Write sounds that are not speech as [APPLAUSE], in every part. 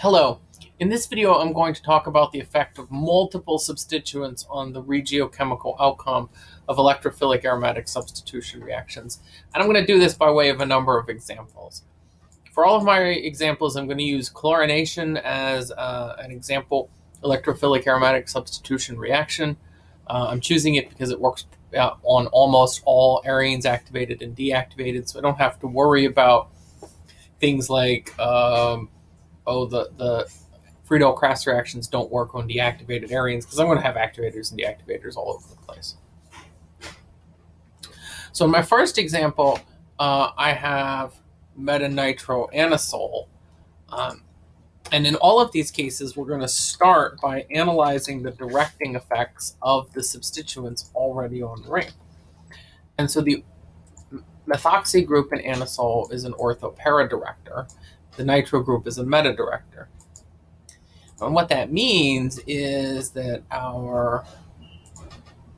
Hello. In this video, I'm going to talk about the effect of multiple substituents on the regiochemical outcome of electrophilic aromatic substitution reactions. And I'm going to do this by way of a number of examples. For all of my examples, I'm going to use chlorination as uh, an example electrophilic aromatic substitution reaction. Uh, I'm choosing it because it works uh, on almost all arenes activated and deactivated, so I don't have to worry about things like um, oh, the, the Friedel-Crafts reactions don't work on deactivated arenes because I'm going to have activators and deactivators all over the place. So in my first example, uh, I have metanitroanisole. Um, and in all of these cases, we're going to start by analyzing the directing effects of the substituents already on the ring. And so the methoxy group in anisole is an ortho-para director the nitro group is a meta director. And what that means is that our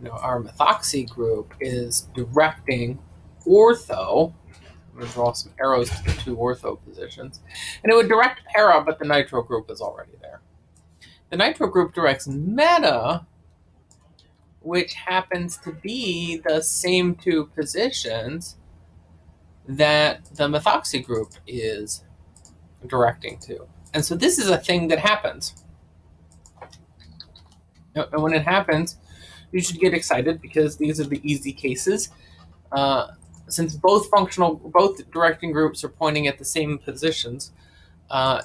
you know, our methoxy group is directing ortho. I'm going to draw some arrows to the two ortho positions. And it would direct para, but the nitro group is already there. The nitro group directs meta, which happens to be the same two positions that the methoxy group is directing to. And so this is a thing that happens. And when it happens, you should get excited because these are the easy cases. Uh, since both functional, both directing groups are pointing at the same positions, uh,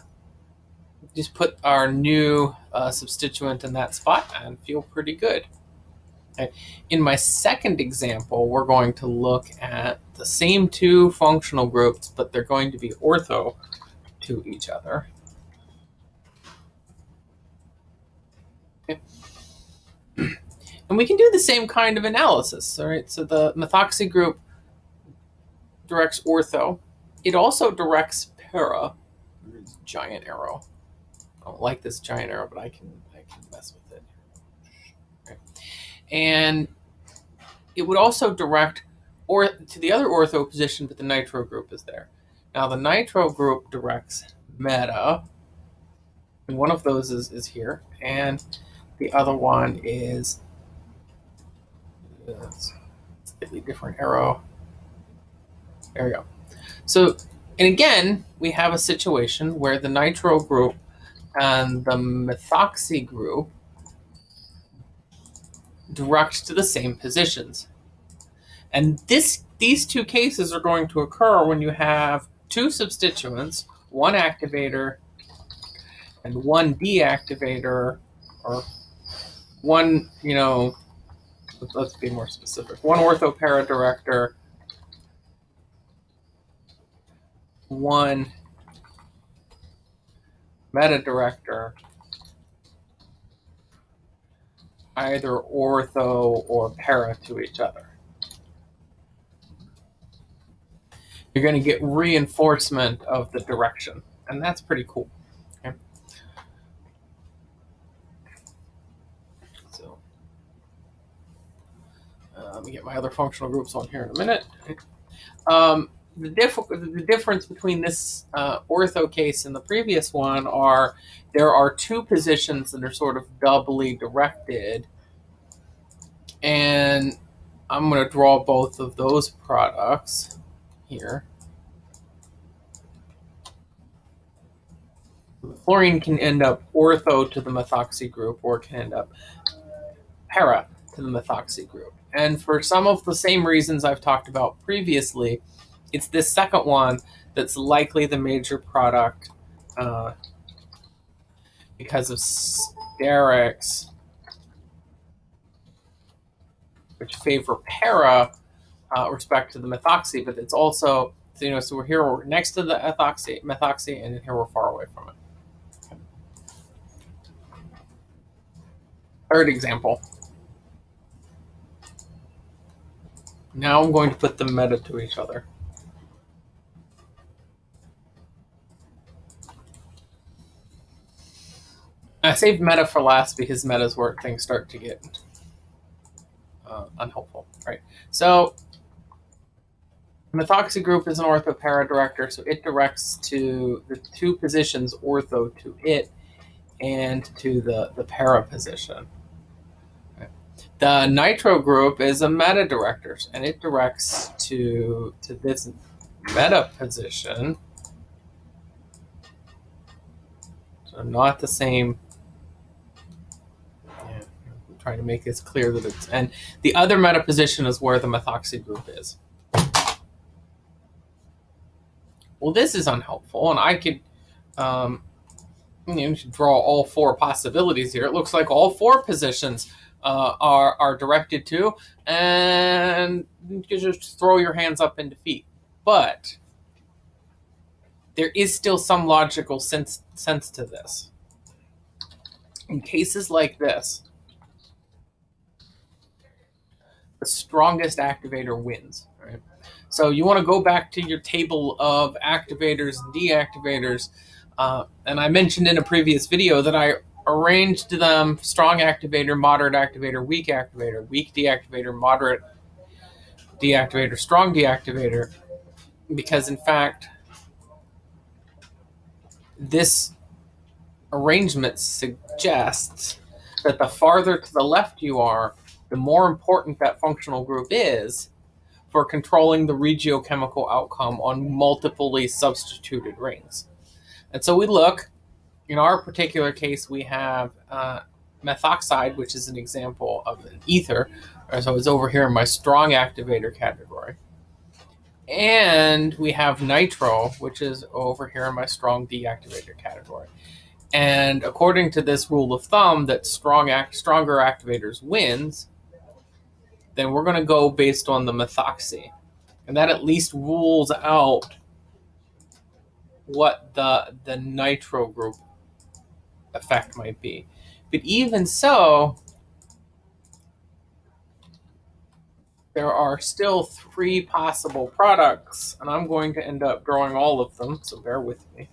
just put our new uh, substituent in that spot and feel pretty good. Okay. In my second example, we're going to look at the same two functional groups, but they're going to be ortho to each other. Okay. [CLEARS THROAT] And we can do the same kind of analysis, all right? So the methoxy group directs ortho. It also directs para, giant arrow. I don't like this giant arrow, but I can I can mess with it. Okay. And it would also direct or to the other ortho position, but the nitro group is there. Now the nitro group directs meta, and one of those is, is here, and the other one is it's slightly different arrow. There we go. So, and again, we have a situation where the nitro group and the methoxy group direct to the same positions. And this these two cases are going to occur when you have two substituents, one activator and one deactivator, or one, you know, let's be more specific, one orthopara director, one meta director, either ortho or para to each other. You're going to get reinforcement of the direction. And that's pretty cool. So uh, let me get my other functional groups on here in a minute. Um, the, diff the difference between this uh, ortho case and the previous one are there are two positions that are sort of doubly directed. And I'm going to draw both of those products here. The fluorine can end up ortho to the methoxy group or can end up para to the methoxy group. And for some of the same reasons I've talked about previously, it's this second one that's likely the major product uh, because of sterics, which favor para uh, respect to the methoxy, but it's also, so, you know, so we're here, we're next to the ethoxy, methoxy, and here we're far away from it. Third example. Now I'm going to put the meta to each other. I saved meta for last because meta's where things start to get uh, unhelpful, right? So Methoxy group is an ortho para director, so it directs to the two positions ortho to it and to the, the para position. The nitro group is a meta director, and it directs to to this meta position. So not the same. Yeah, I'm trying to make this clear that it's and the other meta position is where the methoxy group is. Well, this is unhelpful, and I could um, you know, draw all four possibilities here. It looks like all four positions uh, are are directed to, and you just throw your hands up in defeat. But there is still some logical sense sense to this. In cases like this, the strongest activator wins. Right. So you want to go back to your table of activators and deactivators. Uh, and I mentioned in a previous video that I arranged them strong activator, moderate activator, weak activator, weak deactivator, moderate deactivator, strong deactivator, because in fact, this arrangement suggests that the farther to the left you are, the more important that functional group is for controlling the regiochemical outcome on multiply substituted rings. And so we look in our particular case, we have uh, methoxide, which is an example of an ether. So it's over here in my strong activator category. And we have nitro, which is over here in my strong deactivator category. And according to this rule of thumb that strong act, stronger activators wins, then we're going to go based on the methoxy. And that at least rules out what the the nitro group effect might be. But even so, there are still three possible products, and I'm going to end up drawing all of them, so bear with me.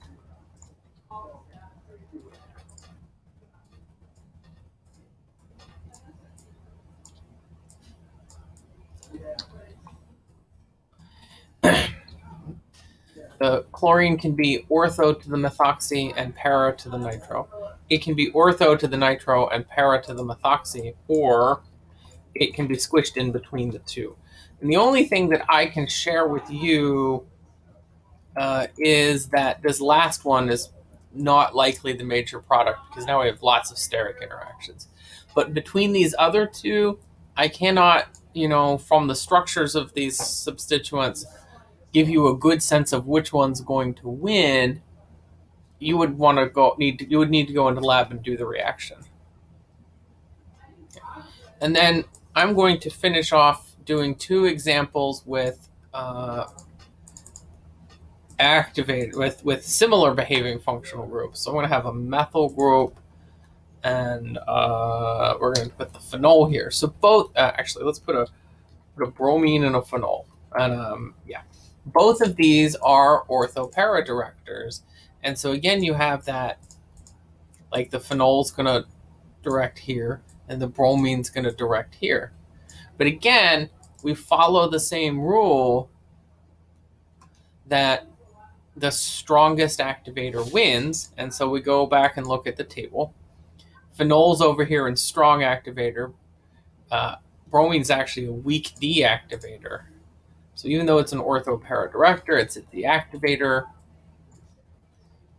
The chlorine can be ortho to the methoxy and para to the nitro. It can be ortho to the nitro and para to the methoxy, or it can be squished in between the two. And the only thing that I can share with you uh, is that this last one is not likely the major product because now we have lots of steric interactions. But between these other two, I cannot, you know, from the structures of these substituents, give you a good sense of which one's going to win, you would want to go need to, you would need to go into lab and do the reaction. And then I'm going to finish off doing two examples with uh, activate with with similar behaving functional groups. So I'm going to have a methyl group, and uh, we're going to put the phenol here. So both uh, actually, let's put a put a bromine and a phenol, and um, yeah both of these are ortho-para directors. And so again, you have that, like the phenol's going to direct here, and the bromine's going to direct here. But again, we follow the same rule that the strongest activator wins. And so we go back and look at the table. Phenol's over here in strong activator. Uh, bromine's actually a weak deactivator. So even though it's an ortho para director, it's a deactivator.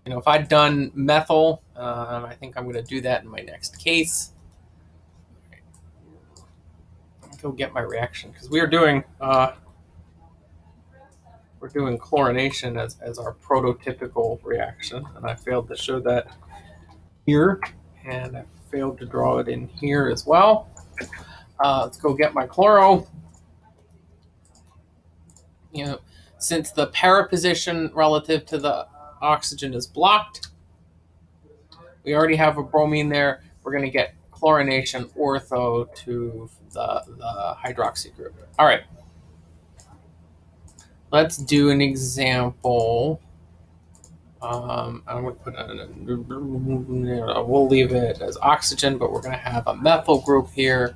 You know, if I'd done methyl, um, I think I'm going to do that in my next case. Go get my reaction because we are doing uh, we're doing chlorination as, as our prototypical reaction, and I failed to show that here, and I failed to draw it in here as well. Uh, let's go get my chloro you know, since the para position relative to the oxygen is blocked, we already have a bromine there. We're going to get chlorination ortho to the, the hydroxy group. All right. Let's do an example. Um, I'm going to put a, we'll leave it as oxygen, but we're going to have a methyl group here.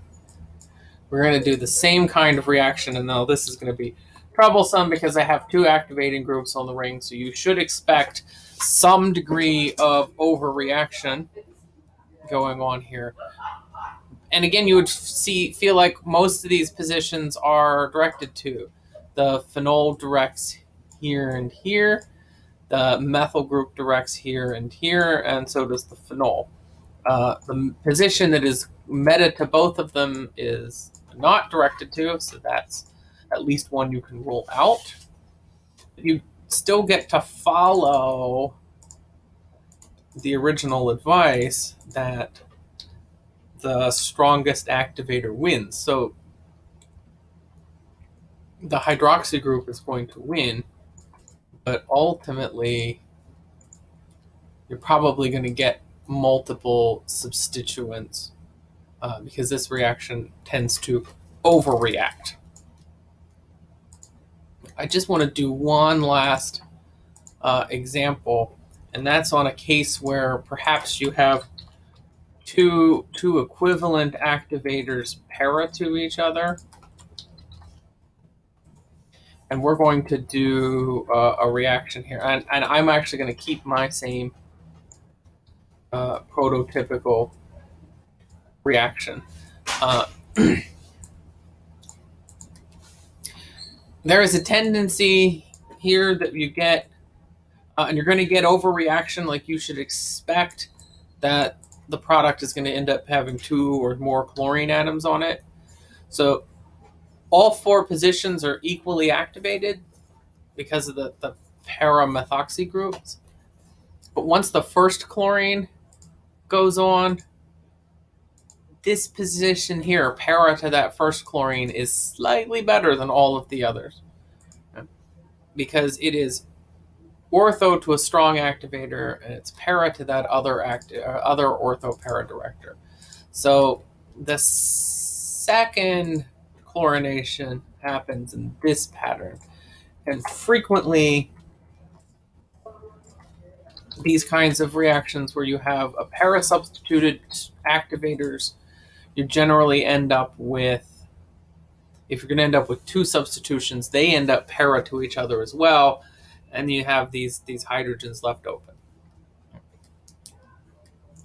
We're going to do the same kind of reaction, and now this is going to be troublesome because I have two activating groups on the ring, so you should expect some degree of overreaction going on here. And again, you would see feel like most of these positions are directed to. The phenol directs here and here. The methyl group directs here and here, and so does the phenol. Uh, the position that is meta to both of them is not directed to, so that's at least one you can rule out. You still get to follow the original advice that the strongest activator wins. So the hydroxy group is going to win, but ultimately you're probably going to get multiple substituents uh, because this reaction tends to overreact. I just want to do one last uh, example, and that's on a case where perhaps you have two, two equivalent activators para to each other. And we're going to do uh, a reaction here. And, and I'm actually going to keep my same uh, prototypical reaction. [CLEARS THROAT] Uh, there is a tendency here that you get, uh, and you're going to get overreaction like you should expect that the product is going to end up having two or more chlorine atoms on it. So all four positions are equally activated because of the, the para-methoxy groups. But once the first chlorine goes on, this position here, para to that first chlorine, is slightly better than all of the others. Because it is ortho to a strong activator, and it's para to that other act, uh, other ortho para director. So the second chlorination happens in this pattern. And frequently, these kinds of reactions where you have a para substituted activators you generally end up with if you're going to end up with two substitutions, they end up para to each other as well, and you have these these hydrogens left open.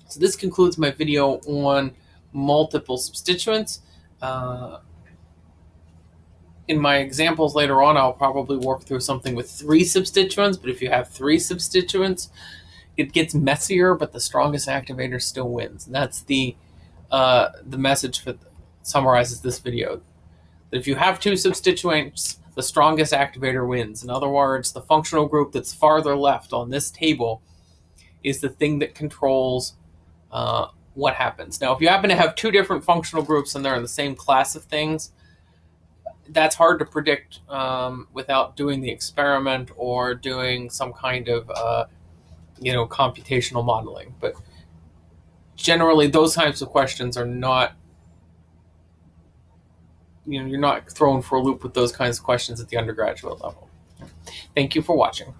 So this concludes my video on multiple substituents. Uh, in my examples later on, I'll probably work through something with three substituents, but if you have three substituents, it gets messier, but the strongest activator still wins. And that's the uh, the message for summarizes this video. That if you have two substituents, the strongest activator wins. In other words, the functional group that's farther left on this table is the thing that controls uh, what happens. Now, if you happen to have two different functional groups and they're in the same class of things, that's hard to predict um, without doing the experiment or doing some kind of, uh, you know, computational modeling. But generally those types of questions are not you know you're not thrown for a loop with those kinds of questions at the undergraduate level. Thank you for watching